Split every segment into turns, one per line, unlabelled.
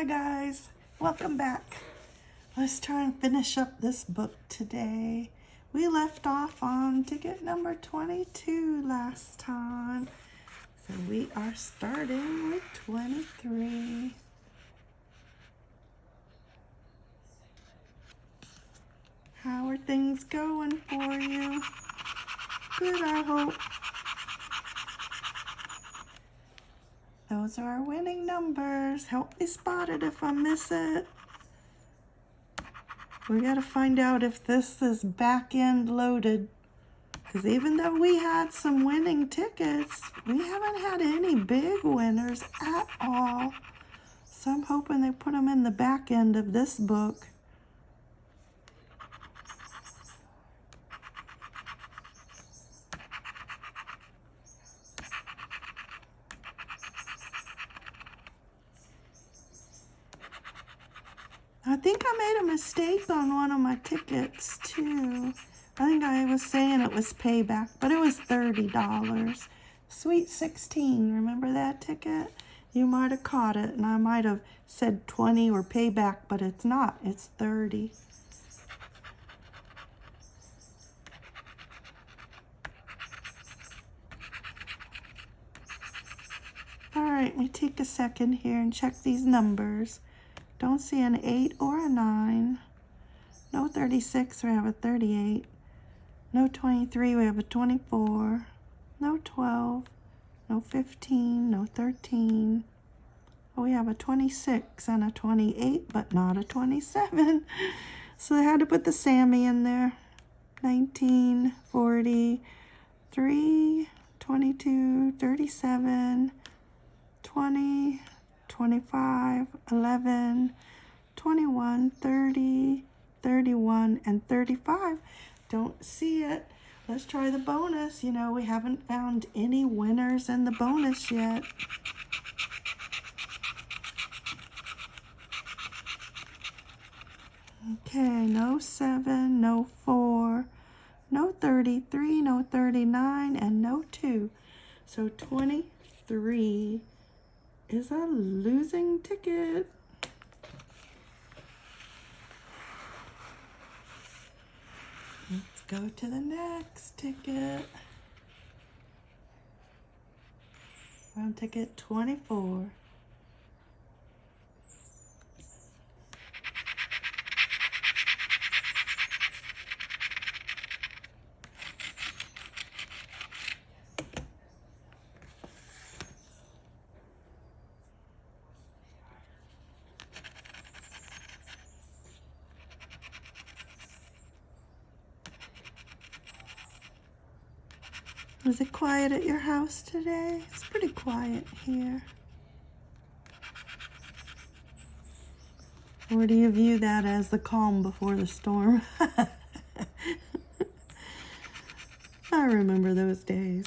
Hi guys, welcome back. Let's try and finish up this book today. We left off on ticket number 22 last time. So we are starting with 23. How are things going for you? Good, I hope. Those are our winning numbers. Help me spot it if I miss it. We got to find out if this is back end loaded. Because even though we had some winning tickets, we haven't had any big winners at all. So I'm hoping they put them in the back end of this book. I think I made on one of my tickets too. I think I was saying it was payback, but it was $30. Sweet 16, remember that ticket? You might have caught it, and I might have said 20 or payback, but it's not. It's 30. All right, let me take a second here and check these numbers. Don't see an 8 or a 9. No 36, we have a 38. No 23, we have a 24. No 12. No 15, no 13. Oh, we have a 26 and a 28, but not a 27. So I had to put the Sammy in there. 19, 40, 3, 22, 37, 20, 25, 11, 21, 30, 31, and 35. Don't see it. Let's try the bonus. You know, we haven't found any winners in the bonus yet. Okay, no 7, no 4, no 33, no 39, and no 2. So 23 is a losing ticket. Let's go to the next ticket. On ticket 24. Is it quiet at your house today? It's pretty quiet here. Or do you view that as the calm before the storm? I remember those days.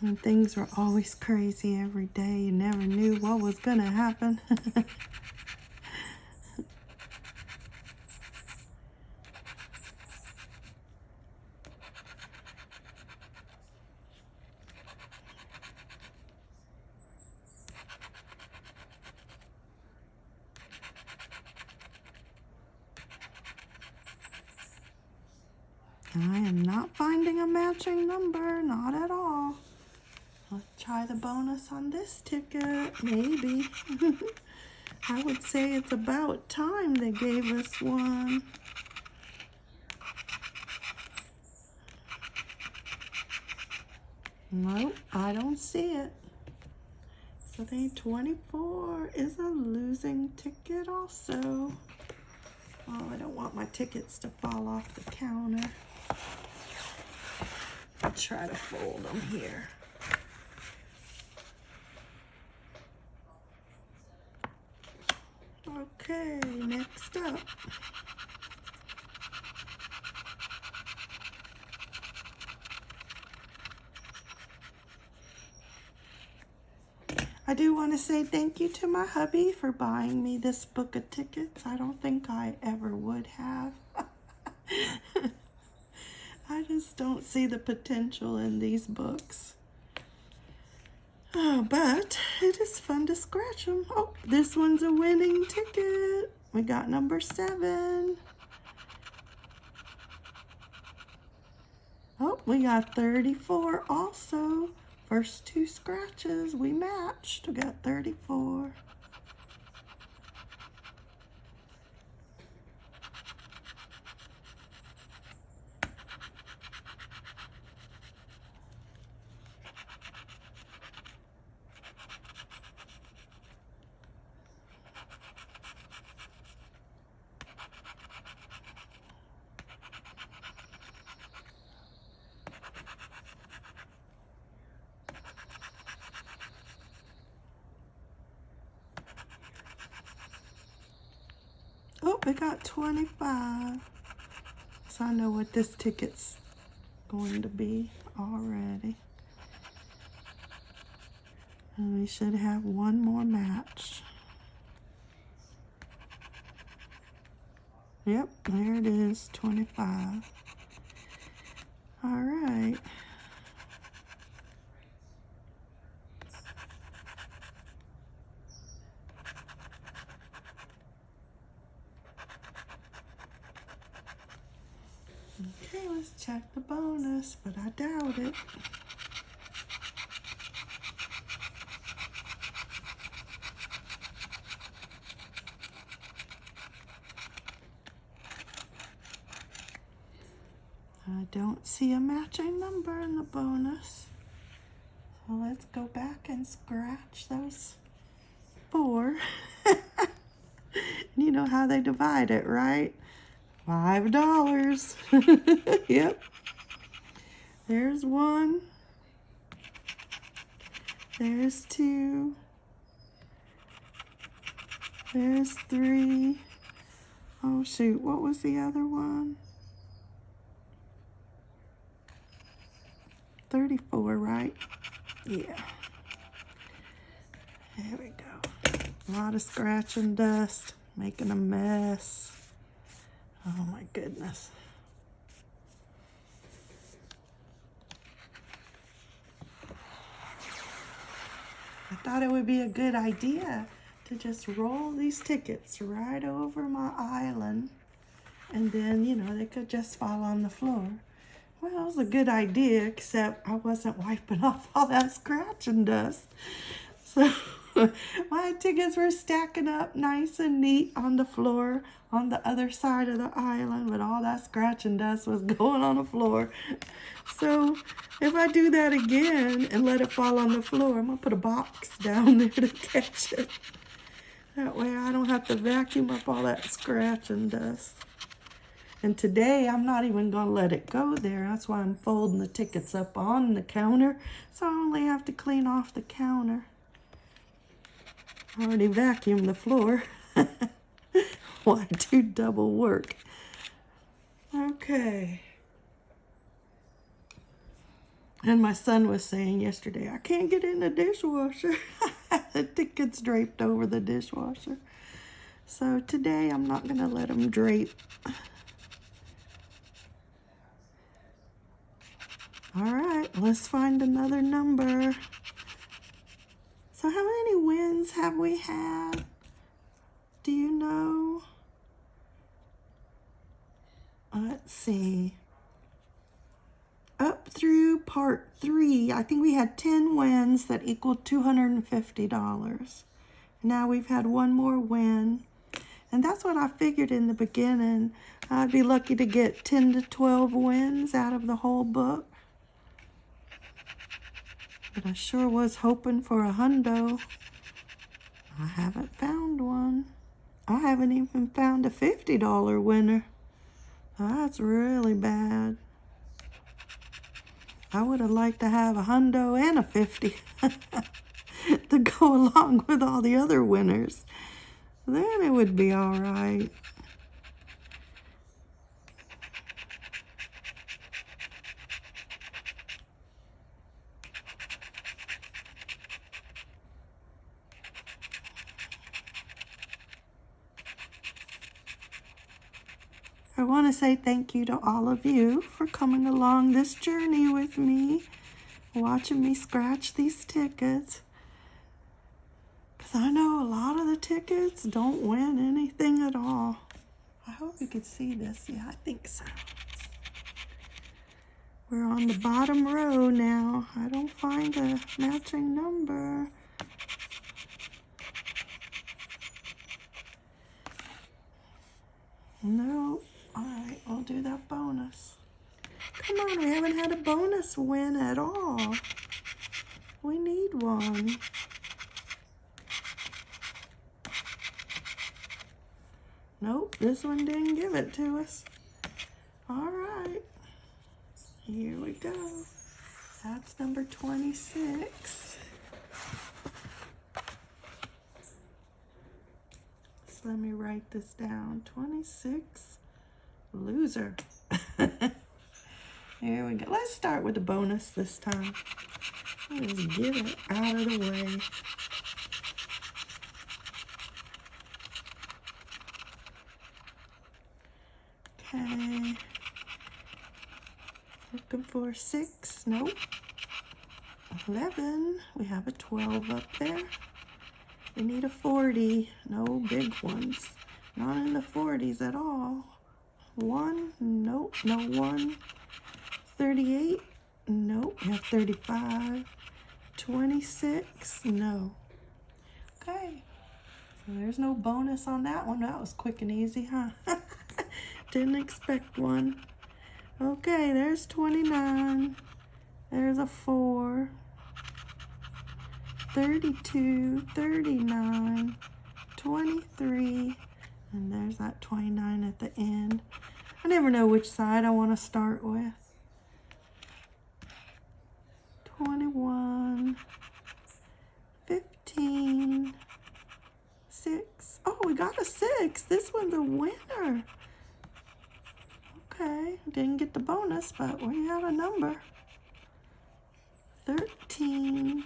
And things were always crazy every day. You never knew what was going to happen. I am not finding a matching number, not at all. Let's try the bonus on this ticket, maybe. I would say it's about time they gave us one. Nope, I don't see it. So the 24 is a losing ticket also. Oh, I don't want my tickets to fall off the counter. I'll try to fold them here. Okay, next up. I do want to say thank you to my hubby for buying me this book of tickets. I don't think I ever would have. I just don't see the potential in these books. Oh, but it is fun to scratch them. Oh, this one's a winning ticket. We got number seven. Oh, we got 34 also. First two scratches, we matched. We got 34. We got 25. So I know what this ticket's going to be already. And we should have one more match. Yep, there it is, 25. All right. Okay, let's check the bonus, but I doubt it. I don't see a matching number in the bonus. So let's go back and scratch those four. you know how they divide it, right? Five dollars. yep. There's one. There's two. There's three. Oh shoot, what was the other one? 34, right? Yeah. There we go. A lot of scratch and dust, making a mess. Oh my goodness. I thought it would be a good idea to just roll these tickets right over my island and then, you know, they could just fall on the floor. Well, it was a good idea, except I wasn't wiping off all that scratch and dust. So my tickets were stacking up nice and neat on the floor on the other side of the island, but all that scratch and dust was going on the floor. So if I do that again and let it fall on the floor, I'm gonna put a box down there to catch it. That way I don't have to vacuum up all that scratch and dust. And today I'm not even gonna let it go there. That's why I'm folding the tickets up on the counter. So I only have to clean off the counter. Already vacuumed the floor. Why do double work? Okay. And my son was saying yesterday, I can't get in the dishwasher. the ticket's draped over the dishwasher. So today I'm not going to let him drape. All right, let's find another number. So how many wins have we had? Do you know? Let's see. Up through part three, I think we had 10 wins that equaled $250. Now we've had one more win. And that's what I figured in the beginning. I'd be lucky to get 10 to 12 wins out of the whole book. But I sure was hoping for a hundo. I haven't found one. I haven't even found a $50 winner. That's really bad. I would have liked to have a hundo and a 50 to go along with all the other winners. Then it would be all right. I want to say thank you to all of you for coming along this journey with me, watching me scratch these tickets. Because I know a lot of the tickets don't win anything at all. I hope you can see this. Yeah, I think so. We're on the bottom row now. I don't find a matching number. No. All right, we'll do that bonus. Come on, we haven't had a win at all. We need one. Nope, this one didn't give it to us. All right. Here we go. That's number 26. So let me write this down. 26, loser. Here we go. Let's start with the bonus this time. Let's get it out of the way. Okay. Looking for six. Nope. 11. We have a 12 up there. We need a 40. No big ones. Not in the 40s at all. One. Nope. No one. 38. Nope. We have 35. 26. No. Okay. So there's no bonus on that one. That was quick and easy, huh? Didn't expect one. Okay, there's 29. There's a 4. 32, 39, 23, and there's that 29 at the end. I never know which side I want to start with. 21, 15, 6. Oh, we got a 6. This one's a winner. Okay, didn't get the bonus, but we have a number. 13,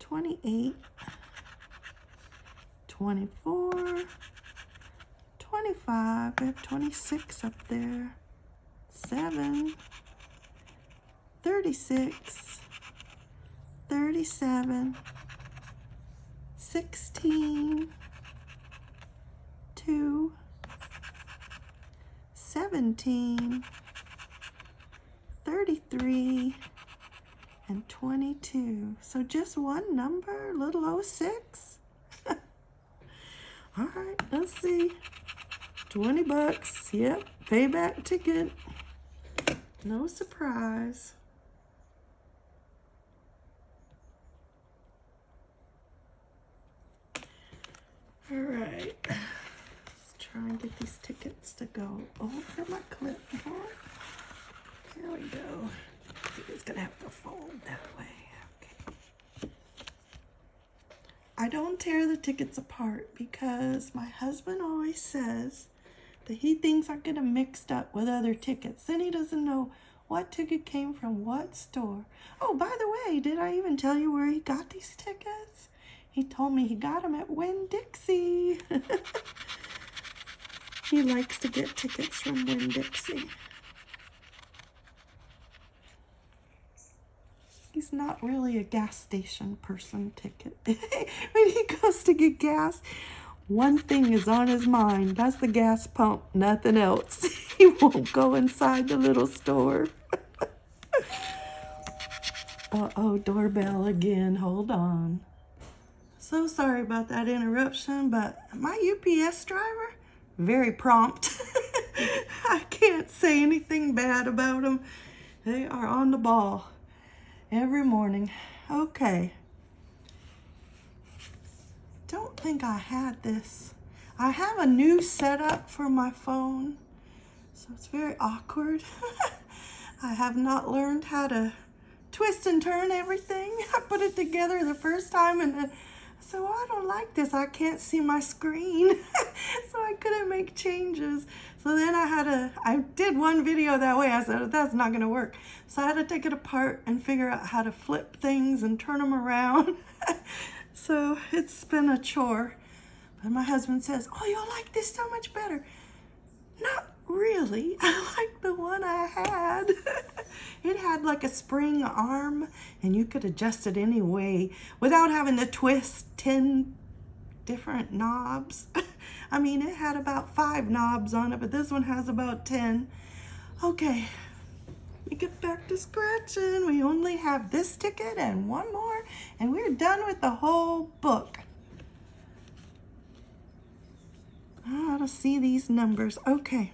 28, 24, 25, we have 26 up there, 7, 36, 37, 16, 2, 17, 33, and 22. So just one number, little 06. All right, let's see. 20 bucks. Yep, payback ticket. No surprise. All right let's try and get these tickets to go over my clipboard. Here we go. It's gonna have to fold that way. Okay. I don't tear the tickets apart because my husband always says that he thinks I get them mixed up with other tickets. Then he doesn't know what ticket came from what store. Oh, by the way, did I even tell you where he got these tickets? He told me he got them at Winn-Dixie. He likes to get tickets from Winn-Dixie. He's not really a gas station person ticket. when he goes to get gas, one thing is on his mind. That's the gas pump, nothing else. he won't go inside the little store. Uh-oh, doorbell again. Hold on. So sorry about that interruption, but my UPS driver, very prompt. I can't say anything bad about them. They are on the ball every morning. Okay. Don't think I had this. I have a new setup for my phone, so it's very awkward. I have not learned how to twist and turn everything. I put it together the first time and so I don't like this. I can't see my screen. so I couldn't make changes. So then I had to, I did one video that way. I said, oh, that's not going to work. So I had to take it apart and figure out how to flip things and turn them around. so it's been a chore. But my husband says, oh, you'll like this so much better. Not really, I like the one I had. it had like a spring arm and you could adjust it any way without having to twist 10 different knobs. I mean, it had about five knobs on it, but this one has about 10. Okay, we get back to scratching. We only have this ticket and one more, and we're done with the whole book. I ought to see these numbers. Okay,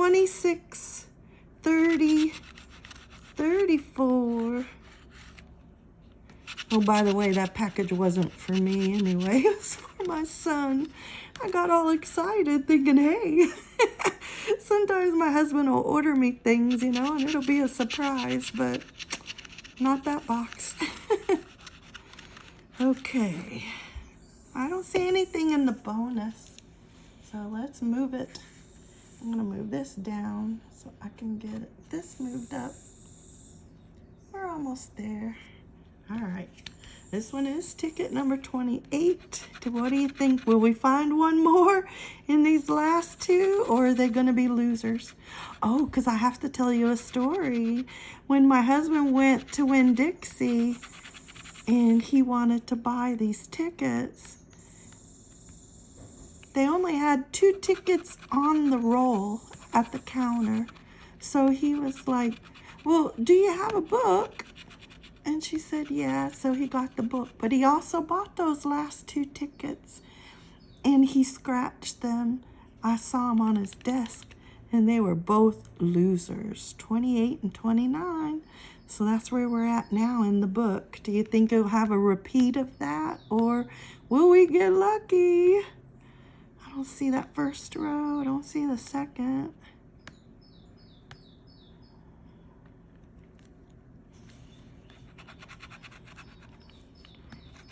26, 30, 34. Oh, by the way, that package wasn't for me anyway. It was for my son. I got all excited thinking, hey, sometimes my husband will order me things, you know, and it'll be a surprise, but not that box. okay. I don't see anything in the bonus. So let's move it. I'm to move this down so I can get this moved up. We're almost there. All right. This one is ticket number 28. What do you think? Will we find one more in these last two or are they to be losers? Oh, because I have to tell you a story. When my husband went to Winn-Dixie and he wanted to buy these tickets, they only had two tickets on the roll at the counter. So he was like, well, do you have a book? And she said, yeah, so he got the book. But he also bought those last two tickets. And he scratched them. I saw them on his desk. And they were both losers, 28 and 29. So that's where we're at now in the book. Do you think it'll have a repeat of that? Or will we get lucky? I don't see that first row. I don't see the second.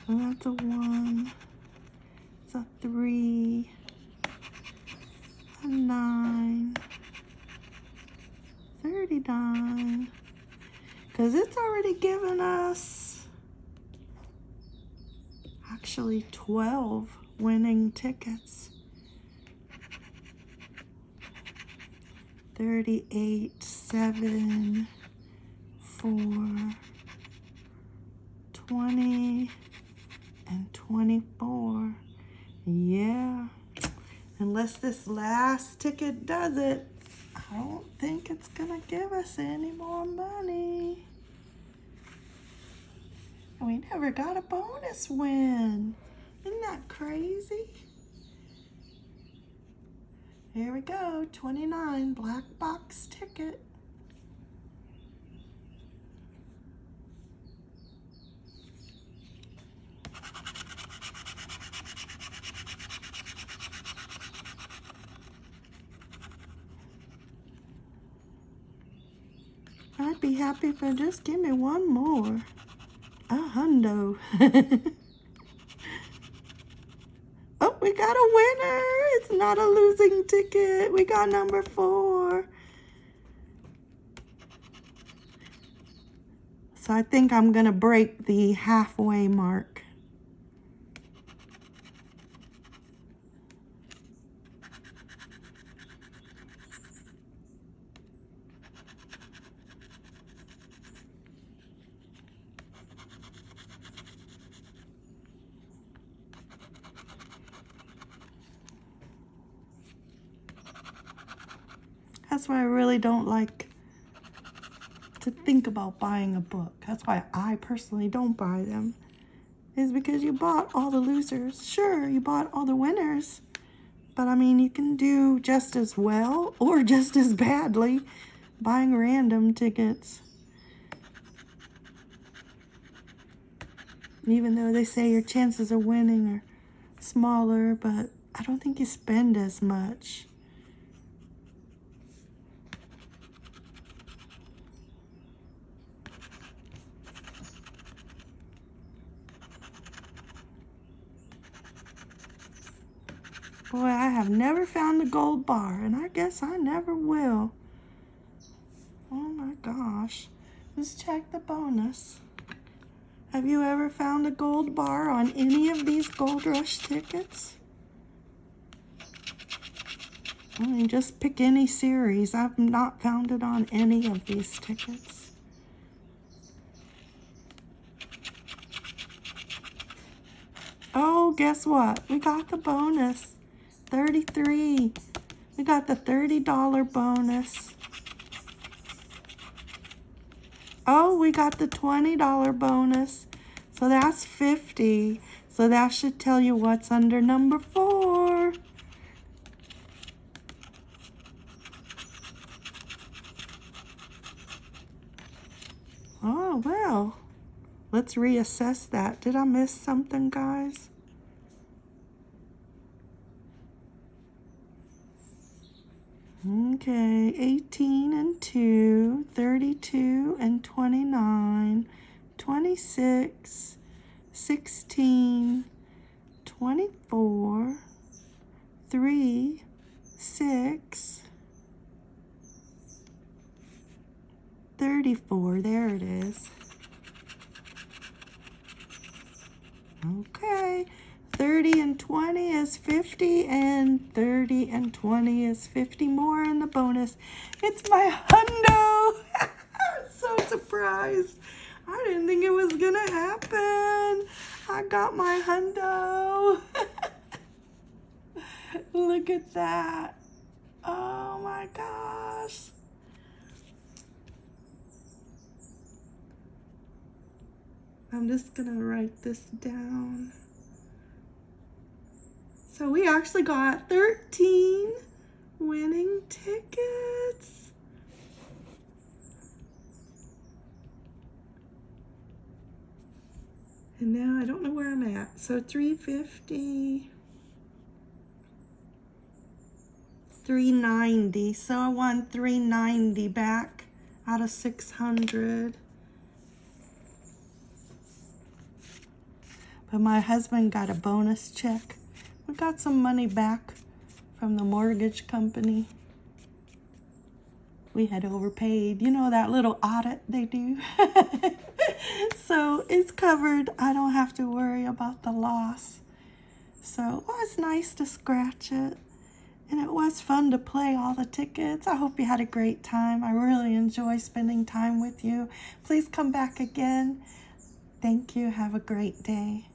So that's a one, it's a three, a nine, 39, because it's already given us actually 12 winning tickets. 38, 7, 4, 20, and 24. Yeah. Unless this last ticket does it, I don't think it's going to give us any more money. We never got a bonus win. Isn't that crazy? Here we go, 29 black box ticket. I'd be happy if I just give me one more. A hundo. we got a winner. It's not a losing ticket. We got number four. So I think I'm going to break the halfway mark. That's why I really don't like to think about buying a book. That's why I personally don't buy them. Is because you bought all the losers. Sure, you bought all the winners. But I mean, you can do just as well or just as badly buying random tickets. Even though they say your chances of winning are smaller, but I don't think you spend as much. Boy, I have never found the gold bar, and I guess I never will. Oh my gosh. Let's check the bonus. Have you ever found a gold bar on any of these Gold Rush tickets? I mean, just pick any series. I've not found it on any of these tickets. Oh, guess what? We got the bonus. 33. We got the $30 bonus. Oh, we got the $20 bonus. So that's 50. So that should tell you what's under number four. Oh, well. Let's reassess that. Did I miss something, guys? Okay, 18 and 2, 32 and 29, 26, 16, 24, 3, 6, 34. There it is. Okay. 30 and 20 is 50 and 30 and 20 is 50 more in the bonus. It's my hundo. I'm so surprised. I didn't think it was gonna happen. I got my hundo. Look at that. Oh my gosh. I'm just gonna write this down. So we actually got 13 winning tickets. And now I don't know where I'm at. So 350, 390. So I won 390 back out of 600. But my husband got a bonus check we got some money back from the mortgage company. We had overpaid. You know that little audit they do? so it's covered. I don't have to worry about the loss. So it was nice to scratch it. And it was fun to play all the tickets. I hope you had a great time. I really enjoy spending time with you. Please come back again. Thank you. Have a great day.